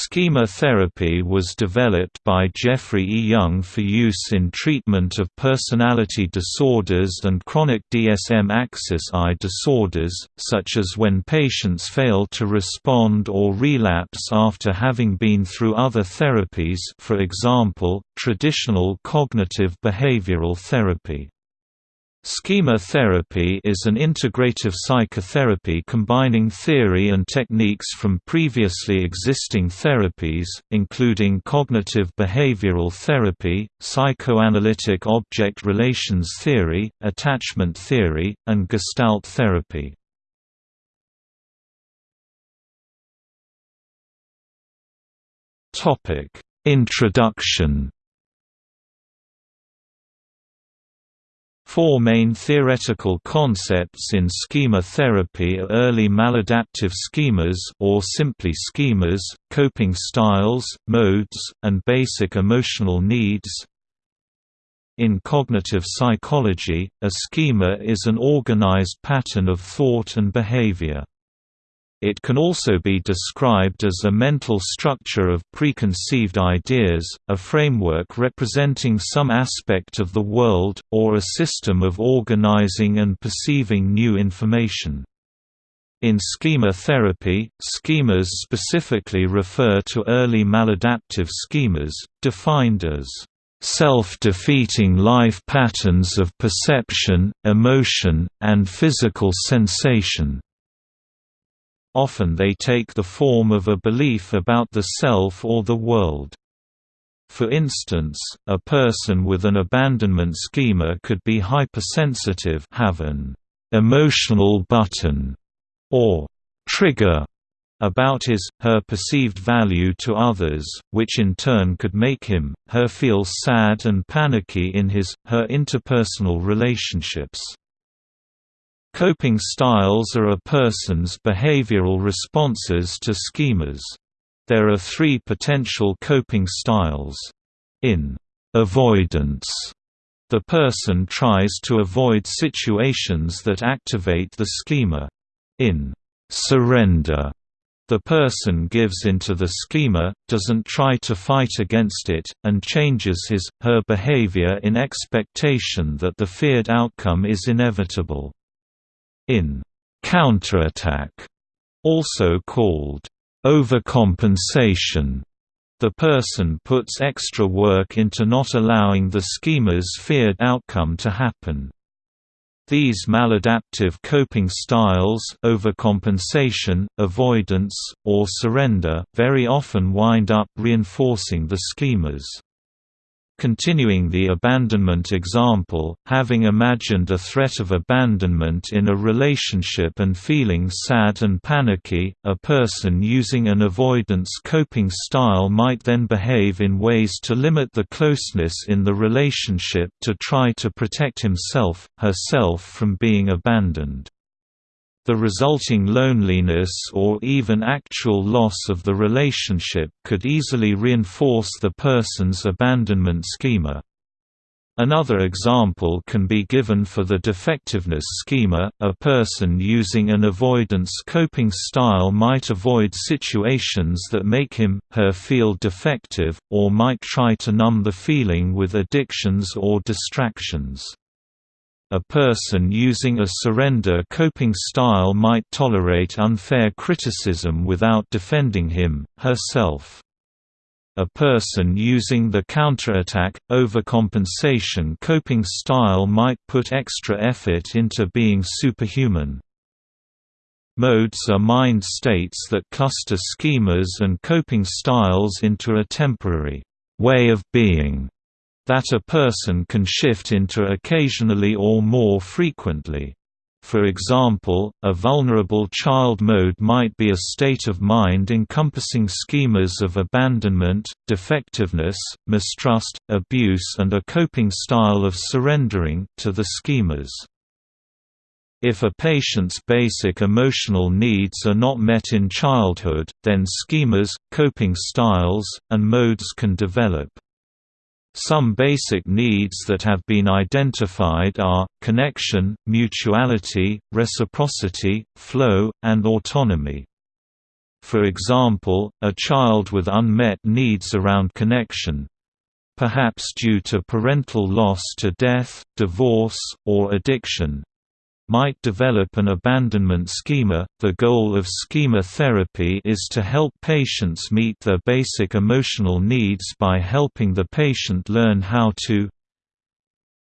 Schema therapy was developed by Jeffrey E. Young for use in treatment of personality disorders and chronic DSM-axis I disorders, such as when patients fail to respond or relapse after having been through other therapies for example, traditional cognitive behavioral therapy. Schema therapy is an integrative psychotherapy combining theory and techniques from previously existing therapies, including cognitive behavioral therapy, psychoanalytic object relations theory, attachment theory, and gestalt therapy. Introduction Four main theoretical concepts in schema therapy are early maladaptive schemas or simply schemas, coping styles, modes, and basic emotional needs. In cognitive psychology, a schema is an organized pattern of thought and behavior. It can also be described as a mental structure of preconceived ideas, a framework representing some aspect of the world, or a system of organizing and perceiving new information. In schema therapy, schemas specifically refer to early maladaptive schemas, defined as self-defeating life patterns of perception, emotion, and physical sensation. Often they take the form of a belief about the self or the world. For instance, a person with an abandonment schema could be hypersensitive have an emotional button or trigger about his, her perceived value to others, which in turn could make him, her feel sad and panicky in his, her interpersonal relationships. Coping styles are a person's behavioral responses to schemas. There are three potential coping styles. In avoidance, the person tries to avoid situations that activate the schema. In surrender, the person gives into the schema, doesn't try to fight against it, and changes his, her behavior in expectation that the feared outcome is inevitable. In counterattack, also called overcompensation, the person puts extra work into not allowing the schema's feared outcome to happen. These maladaptive coping styles overcompensation, avoidance, or surrender very often wind up reinforcing the schemas. Continuing the abandonment example, having imagined a threat of abandonment in a relationship and feeling sad and panicky, a person using an avoidance coping style might then behave in ways to limit the closeness in the relationship to try to protect himself, herself from being abandoned. The resulting loneliness or even actual loss of the relationship could easily reinforce the person's abandonment schema. Another example can be given for the defectiveness schema. A person using an avoidance coping style might avoid situations that make him, her feel defective, or might try to numb the feeling with addictions or distractions. A person using a surrender coping style might tolerate unfair criticism without defending him, herself. A person using the counterattack, overcompensation coping style might put extra effort into being superhuman. Modes are mind states that cluster schemas and coping styles into a temporary way of being that a person can shift into occasionally or more frequently. For example, a vulnerable child mode might be a state of mind encompassing schemas of abandonment, defectiveness, mistrust, abuse and a coping style of surrendering to the schemas. If a patient's basic emotional needs are not met in childhood, then schemas, coping styles, and modes can develop. Some basic needs that have been identified are, connection, mutuality, reciprocity, flow, and autonomy. For example, a child with unmet needs around connection, perhaps due to parental loss to death, divorce, or addiction, might develop an abandonment schema. The goal of schema therapy is to help patients meet their basic emotional needs by helping the patient learn how to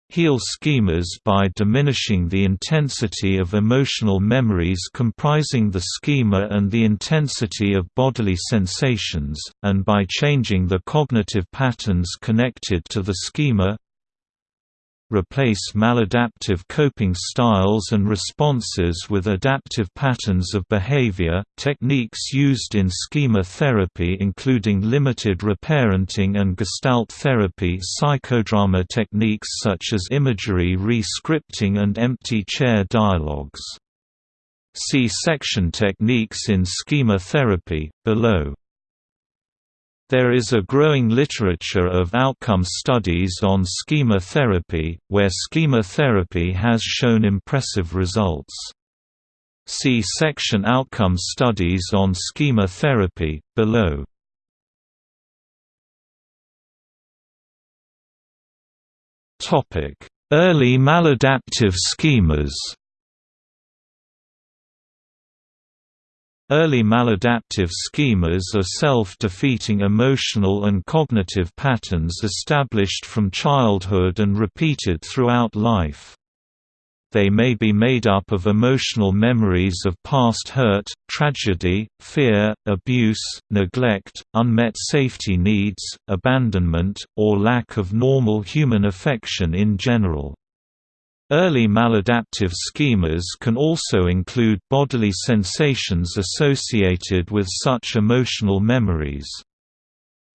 heal schemas by diminishing the intensity of emotional memories comprising the schema and the intensity of bodily sensations, and by changing the cognitive patterns connected to the schema replace maladaptive coping styles and responses with adaptive patterns of behavior. Techniques used in schema therapy, including limited reparenting and gestalt therapy, psychodrama techniques such as imagery re-scripting and empty chair dialogues. See section techniques in schema therapy, below. There is a growing literature of outcome studies on schema therapy, where schema therapy has shown impressive results. See section Outcome studies on schema therapy, below. Early maladaptive schemas Early maladaptive schemas are self-defeating emotional and cognitive patterns established from childhood and repeated throughout life. They may be made up of emotional memories of past hurt, tragedy, fear, abuse, neglect, unmet safety needs, abandonment, or lack of normal human affection in general. Early maladaptive schemas can also include bodily sensations associated with such emotional memories.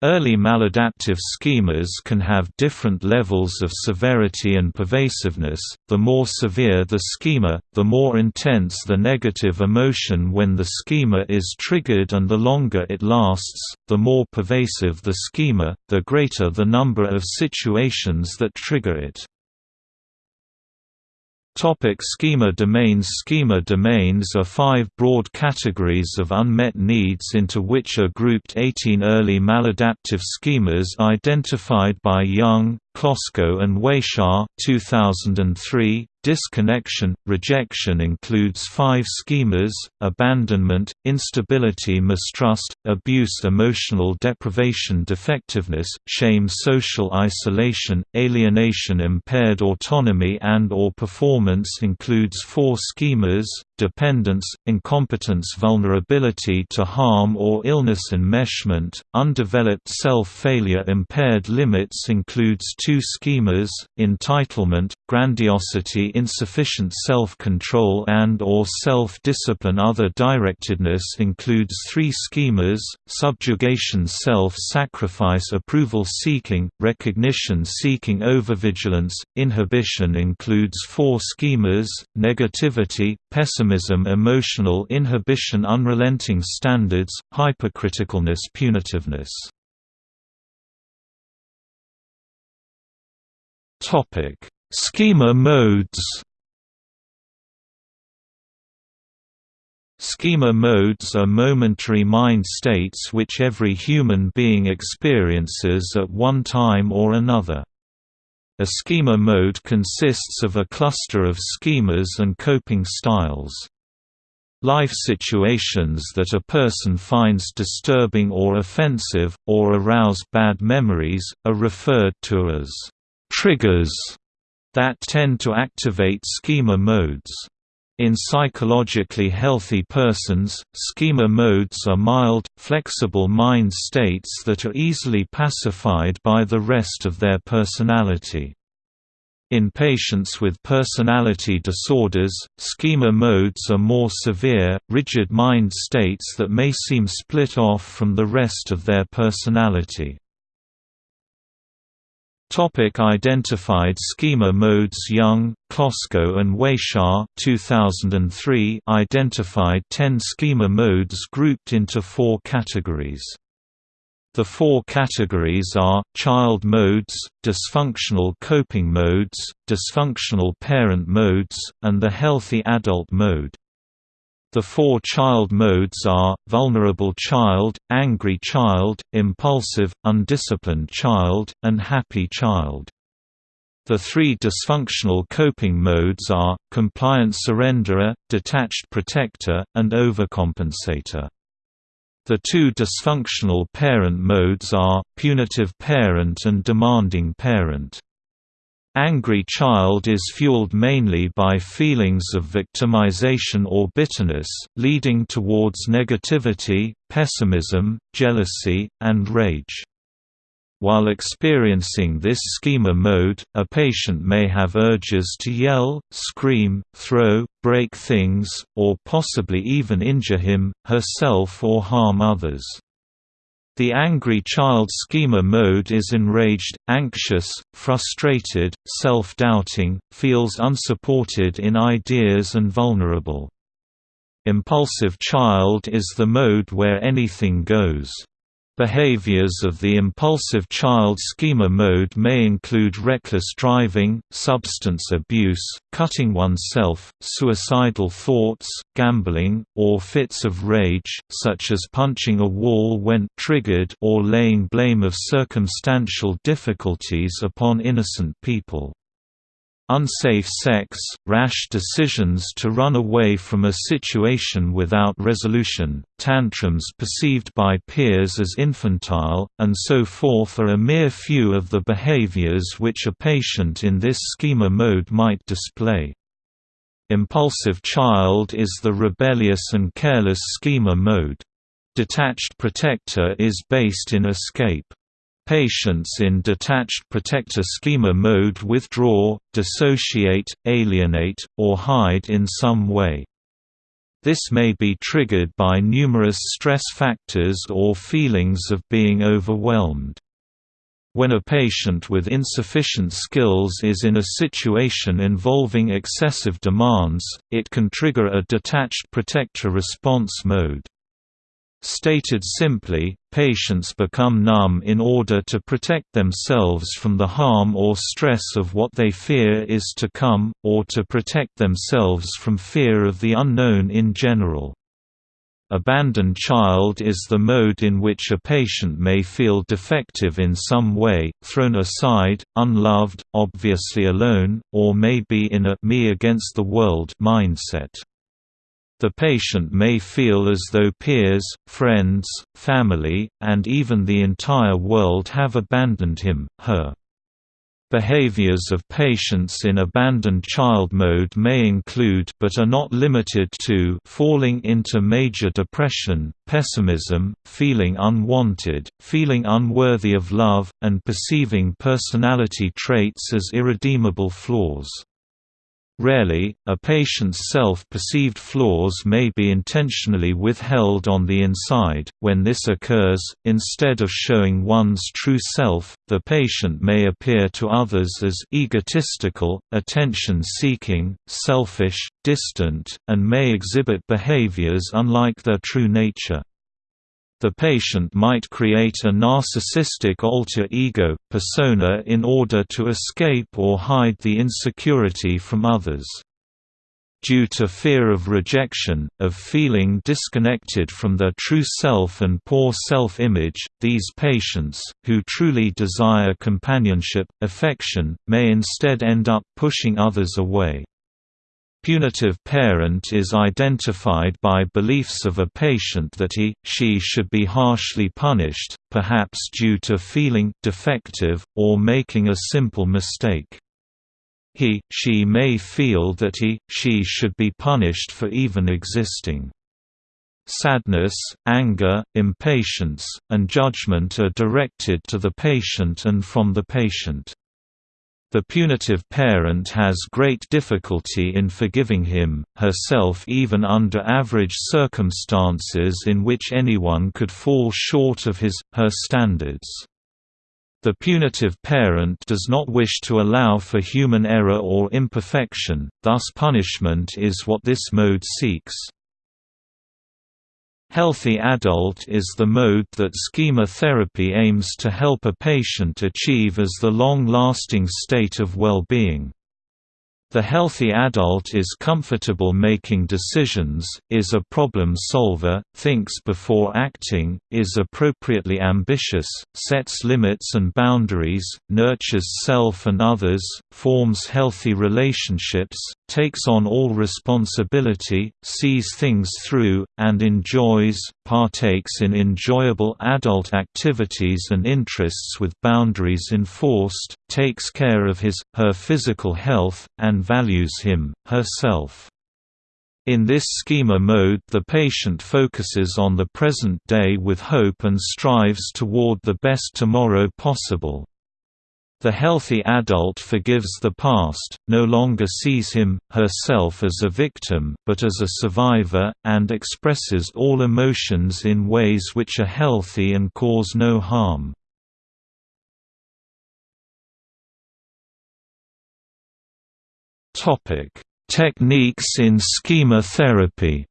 Early maladaptive schemas can have different levels of severity and pervasiveness. The more severe the schema, the more intense the negative emotion when the schema is triggered, and the longer it lasts, the more pervasive the schema, the greater the number of situations that trigger it. Topic schema domains Schema domains are five broad categories of unmet needs into which are grouped 18 early maladaptive schemas identified by Young, Klosko and Weishaar 2003, Disconnection, rejection includes five schemas, abandonment, instability mistrust, abuse emotional deprivation defectiveness, shame social isolation, alienation impaired autonomy and or performance includes four schemas, dependence, incompetence vulnerability to harm or illness enmeshment, undeveloped self-failure impaired limits includes two schemas, entitlement, grandiosity insufficient self-control and or self-discipline. Other directedness includes three schemas, subjugation self-sacrifice approval seeking, recognition seeking overvigilance, inhibition includes four schemas, negativity, pessimism emotional inhibition unrelenting standards, hypercriticalness punitiveness Topic: Schema modes. Schema modes are momentary mind states which every human being experiences at one time or another. A schema mode consists of a cluster of schemas and coping styles. Life situations that a person finds disturbing or offensive, or arouse bad memories, are referred to as triggers that tend to activate schema modes. In psychologically healthy persons, schema modes are mild, flexible mind states that are easily pacified by the rest of their personality. In patients with personality disorders, schema modes are more severe, rigid mind states that may seem split off from the rest of their personality. Topic identified schema modes Young, Klosko and Weishaar 2003 identified 10 schema modes grouped into four categories. The four categories are, child modes, dysfunctional coping modes, dysfunctional parent modes, and the healthy adult mode. The four child modes are, vulnerable child, angry child, impulsive, undisciplined child, and happy child. The three dysfunctional coping modes are, compliant surrenderer, detached protector, and overcompensator. The two dysfunctional parent modes are, punitive parent and demanding parent. Angry child is fueled mainly by feelings of victimization or bitterness, leading towards negativity, pessimism, jealousy, and rage. While experiencing this schema mode, a patient may have urges to yell, scream, throw, break things, or possibly even injure him, herself or harm others. The angry child schema mode is enraged, anxious, frustrated, self-doubting, feels unsupported in ideas and vulnerable. Impulsive child is the mode where anything goes. Behaviors of the impulsive child schema mode may include reckless driving, substance abuse, cutting oneself, suicidal thoughts, gambling, or fits of rage, such as punching a wall when triggered or laying blame of circumstantial difficulties upon innocent people. Unsafe sex, rash decisions to run away from a situation without resolution, tantrums perceived by peers as infantile, and so forth are a mere few of the behaviors which a patient in this schema mode might display. Impulsive child is the rebellious and careless schema mode. Detached protector is based in escape. Patients in detached protector schema mode withdraw, dissociate, alienate, or hide in some way. This may be triggered by numerous stress factors or feelings of being overwhelmed. When a patient with insufficient skills is in a situation involving excessive demands, it can trigger a detached protector response mode. Stated simply, patients become numb in order to protect themselves from the harm or stress of what they fear is to come, or to protect themselves from fear of the unknown in general. Abandoned child is the mode in which a patient may feel defective in some way, thrown aside, unloved, obviously alone, or may be in a me against the world mindset. The patient may feel as though peers, friends, family, and even the entire world have abandoned him, her. Behaviors of patients in abandoned child mode may include but are not limited to falling into major depression, pessimism, feeling unwanted, feeling unworthy of love, and perceiving personality traits as irredeemable flaws. Rarely, a patient's self-perceived flaws may be intentionally withheld on the inside. When this occurs, instead of showing one's true self, the patient may appear to others as egotistical, attention-seeking, selfish, distant, and may exhibit behaviors unlike their true nature. The patient might create a narcissistic alter ego, persona in order to escape or hide the insecurity from others. Due to fear of rejection, of feeling disconnected from their true self and poor self-image, these patients, who truly desire companionship, affection, may instead end up pushing others away. Punitive parent is identified by beliefs of a patient that he, she should be harshly punished, perhaps due to feeling defective, or making a simple mistake. He, she may feel that he, she should be punished for even existing. Sadness, anger, impatience, and judgment are directed to the patient and from the patient. The punitive parent has great difficulty in forgiving him, herself even under average circumstances in which anyone could fall short of his, her standards. The punitive parent does not wish to allow for human error or imperfection, thus punishment is what this mode seeks. Healthy adult is the mode that schema therapy aims to help a patient achieve as the long-lasting state of well-being. The healthy adult is comfortable making decisions, is a problem solver, thinks before acting, is appropriately ambitious, sets limits and boundaries, nurtures self and others, forms healthy relationships, takes on all responsibility, sees things through, and enjoys, partakes in enjoyable adult activities and interests with boundaries enforced, takes care of his, her physical health, and values him, herself. In this schema mode the patient focuses on the present day with hope and strives toward the best tomorrow possible. The healthy adult forgives the past, no longer sees him, herself as a victim, but as a survivor, and expresses all emotions in ways which are healthy and cause no harm. Techniques in schema therapy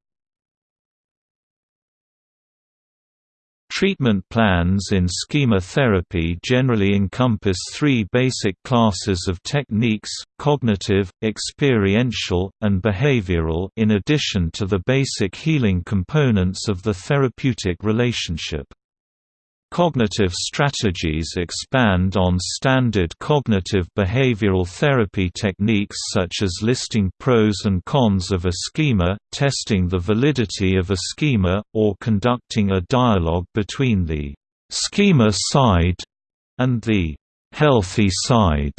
Treatment plans in schema therapy generally encompass three basic classes of techniques, cognitive, experiential, and behavioral in addition to the basic healing components of the therapeutic relationship. Cognitive strategies expand on standard cognitive behavioral therapy techniques such as listing pros and cons of a schema, testing the validity of a schema, or conducting a dialogue between the schema side and the healthy side.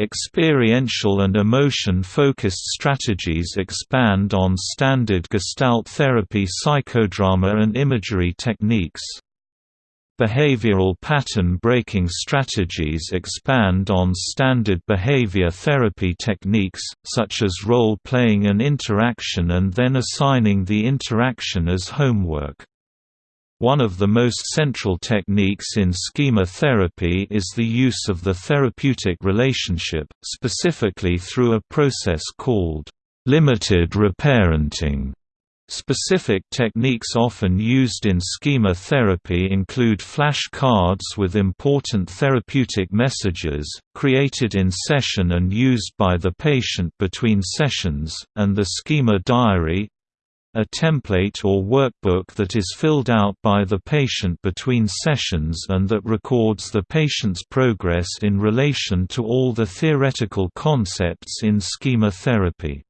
Experiential and emotion-focused strategies expand on standard Gestalt therapy psychodrama and imagery techniques. Behavioral pattern breaking strategies expand on standard behavior therapy techniques, such as role-playing an interaction and then assigning the interaction as homework. One of the most central techniques in schema therapy is the use of the therapeutic relationship, specifically through a process called limited reparenting. Specific techniques often used in schema therapy include flash cards with important therapeutic messages, created in session and used by the patient between sessions, and the schema diary a template or workbook that is filled out by the patient between sessions and that records the patient's progress in relation to all the theoretical concepts in schema therapy.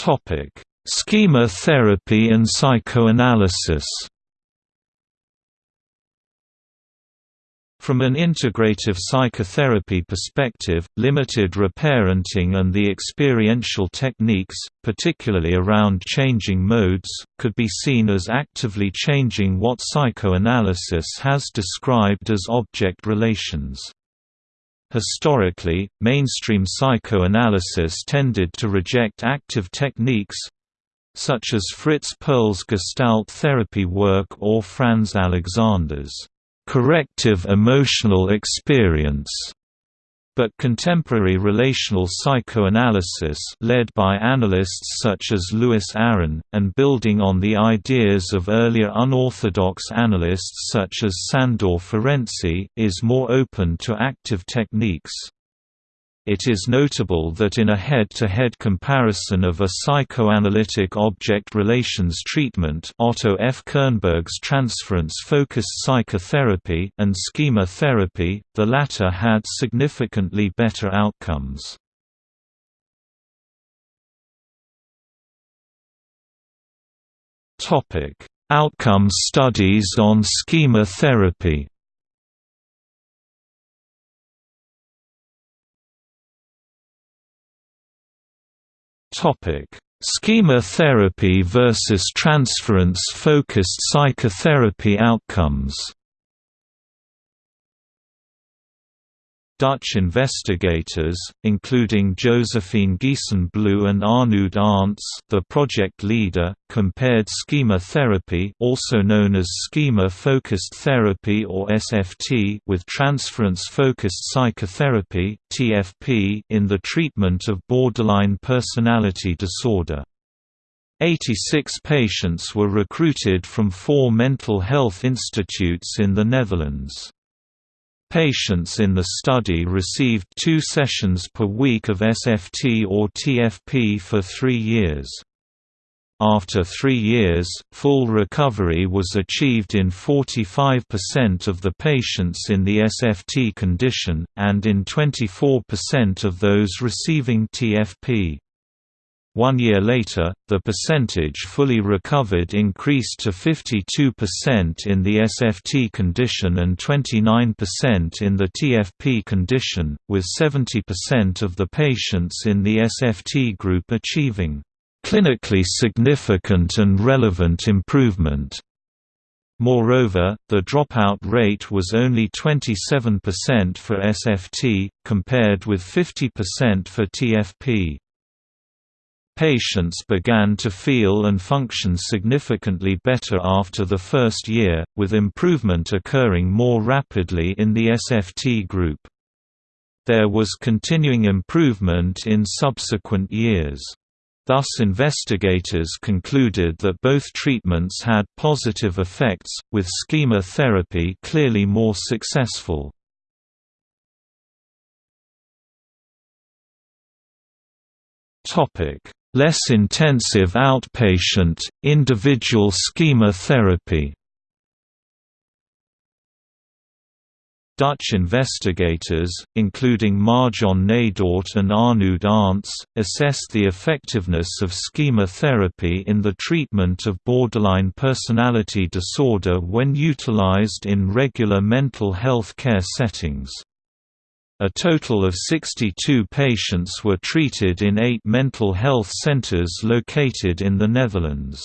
Topic: Schema therapy and psychoanalysis. From an integrative psychotherapy perspective, limited reparenting and the experiential techniques, particularly around changing modes, could be seen as actively changing what psychoanalysis has described as object relations. Historically, mainstream psychoanalysis tended to reject active techniques such as Fritz Perls' Gestalt therapy work or Franz Alexander's corrective emotional experience but contemporary relational psychoanalysis led by analysts such as Lewis Aron, and building on the ideas of earlier unorthodox analysts such as Sandor Ferenczi, is more open to active techniques. It is notable that in a head-to-head -head comparison of a psychoanalytic object relations treatment Otto F. Kernberg's transference-focused psychotherapy and schema therapy, the latter had significantly better outcomes. Outcome studies on schema therapy Schema therapy versus transference-focused psychotherapy outcomes. Dutch investigators, including Josephine Giesen-Bloo and Arnoud Arntz, the project leader, compared schema therapy also known as schema-focused therapy or SFT with transference-focused psychotherapy TFP in the treatment of borderline personality disorder. 86 patients were recruited from four mental health institutes in the Netherlands. Patients in the study received two sessions per week of SFT or TFP for three years. After three years, full recovery was achieved in 45% of the patients in the SFT condition, and in 24% of those receiving TFP. One year later, the percentage fully recovered increased to 52% in the SFT condition and 29% in the TFP condition, with 70% of the patients in the SFT group achieving clinically significant and relevant improvement. Moreover, the dropout rate was only 27% for SFT, compared with 50% for TFP. Patients began to feel and function significantly better after the first year, with improvement occurring more rapidly in the SFT group. There was continuing improvement in subsequent years. Thus investigators concluded that both treatments had positive effects, with schema therapy clearly more successful. Less intensive outpatient, individual schema therapy Dutch investigators, including Marjon Nederdoort and Arnoud Arntz, assessed the effectiveness of schema therapy in the treatment of borderline personality disorder when utilized in regular mental health care settings. A total of 62 patients were treated in eight mental health centers located in the Netherlands.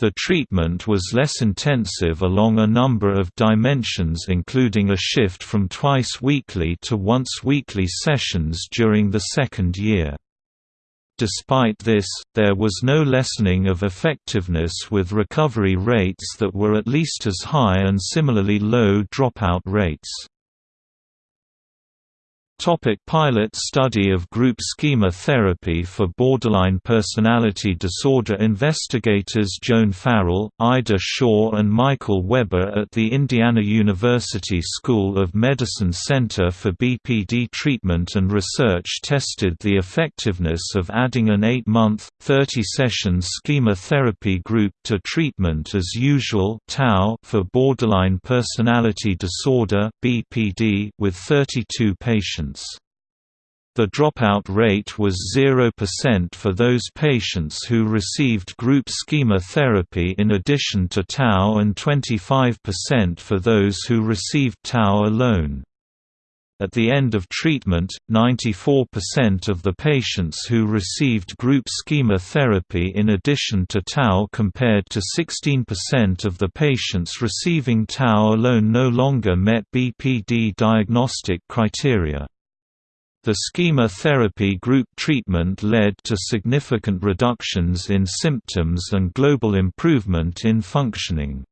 The treatment was less intensive along a number of dimensions including a shift from twice weekly to once weekly sessions during the second year. Despite this, there was no lessening of effectiveness with recovery rates that were at least as high and similarly low dropout rates. Topic pilot study of group schema therapy for borderline personality disorder Investigators Joan Farrell, Ida Shaw and Michael Weber at the Indiana University School of Medicine Center for BPD Treatment and Research tested the effectiveness of adding an 8-month, 30-session schema therapy group to treatment as usual for borderline personality disorder with 32 patients The dropout rate was 0% for those patients who received group schema therapy in addition to TAU and 25% for those who received TAU alone. At the end of treatment, 94% of the patients who received group schema therapy in addition to TAU compared to 16% of the patients receiving TAU alone no longer met BPD diagnostic criteria. The schema therapy group treatment led to significant reductions in symptoms and global improvement in functioning.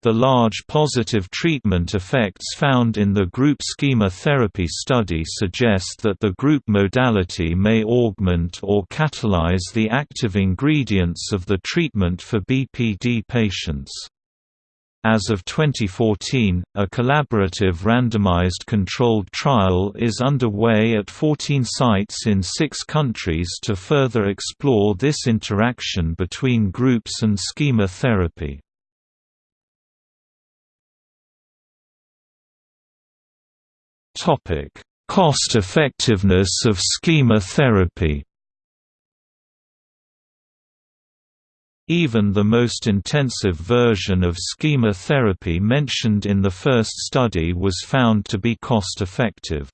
The large positive treatment effects found in the group schema therapy study suggest that the group modality may augment or catalyze the active ingredients of the treatment for BPD patients. As of 2014, a collaborative randomized controlled trial is underway at 14 sites in six countries to further explore this interaction between groups and schema therapy. Cost effectiveness of schema therapy Even the most intensive version of schema therapy mentioned in the first study was found to be cost-effective.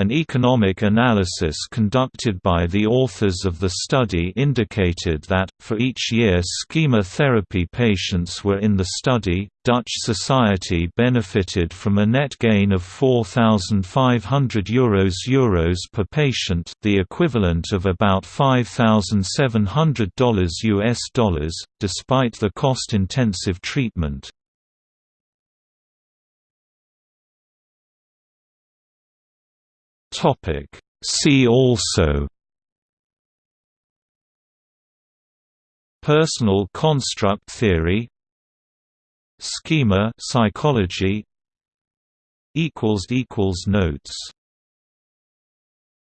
An economic analysis conducted by the authors of the study indicated that, for each year schema therapy patients were in the study, Dutch society benefited from a net gain of €4,500 Euros, per patient the equivalent of about $5,700 US dollars, despite the cost-intensive treatment. Topic. See also Personal construct theory Schema psychology equals equals Notes